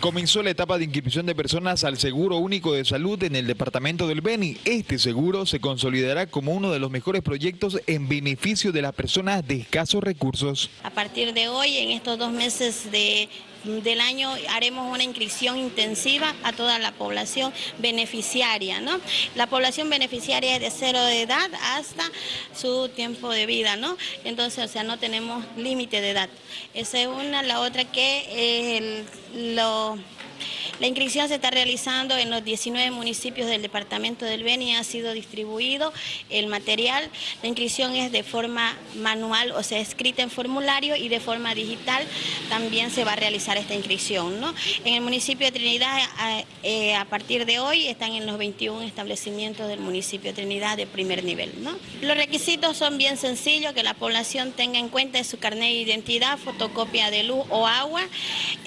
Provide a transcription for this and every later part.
Comenzó la etapa de inscripción de personas al Seguro Único de Salud en el departamento del Beni. Este seguro se consolidará como uno de los mejores proyectos en beneficio de las personas de escasos recursos. A partir de hoy, en estos dos meses de del año haremos una inscripción intensiva a toda la población beneficiaria. ¿no? La población beneficiaria es de cero de edad hasta su tiempo de vida, ¿no? Entonces, o sea, no tenemos límite de edad. Esa es una, la otra que lo la inscripción se está realizando en los 19 municipios del departamento del Beni, ha sido distribuido el material. La inscripción es de forma manual, o sea, escrita en formulario y de forma digital también se va a realizar esta inscripción. ¿no? En el municipio de Trinidad, a, eh, partir de hoy, están en los 21 establecimientos del municipio de Trinidad de primer nivel. ¿no? Los requisitos son bien sencillos, que la población tenga en cuenta su carnet de identidad, fotocopia de luz o agua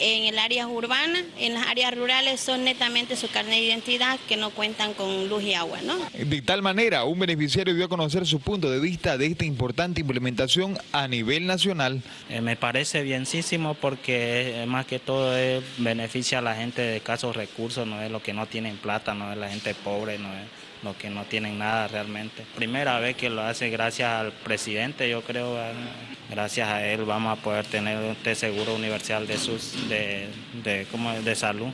en el área urbana, en las áreas rurales son netamente su carnet de identidad que no cuentan con luz y agua. ¿no? De tal manera, un beneficiario dio a conocer su punto de vista de esta importante implementación a nivel nacional. Eh, me parece bienísimo porque eh, más que todo es, beneficia a la gente de escasos recursos, no es lo que no tienen plata, no es la gente pobre, no es lo que no tienen nada realmente. Primera vez que lo hace gracias al presidente, yo creo, gracias a él vamos a poder tener este seguro universal de, sus, de, de, como de salud.